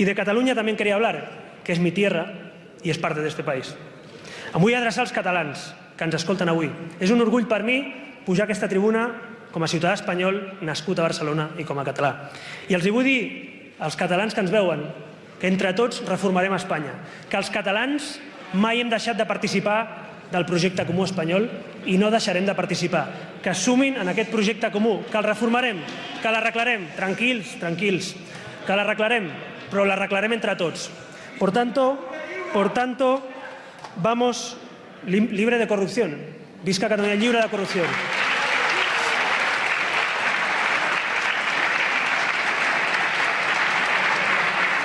Y de Cataluña también quería hablar, que és mi tierra i és parte d'este país. Em vull adreçar als catalans que ens escolten avui. És un orgull per mi pujar a aquesta tribuna com a ciutadà espanyol nascut a Barcelona i com a català. I els hi vull dir als catalans que ens veuen que entre tots reformarem Espanya, que els catalans mai hem deixat de participar del projecte comú espanyol i no deixarem de participar. Que sumin en aquest projecte comú, que el reformarem, que l'arreglarem, tranquils, tranquils, que l'arreglarem, però l'arreglarem entre tots. Por tanto, por tanto, vamos libre de corrupción. Visca Catalunya lliure de corrupció.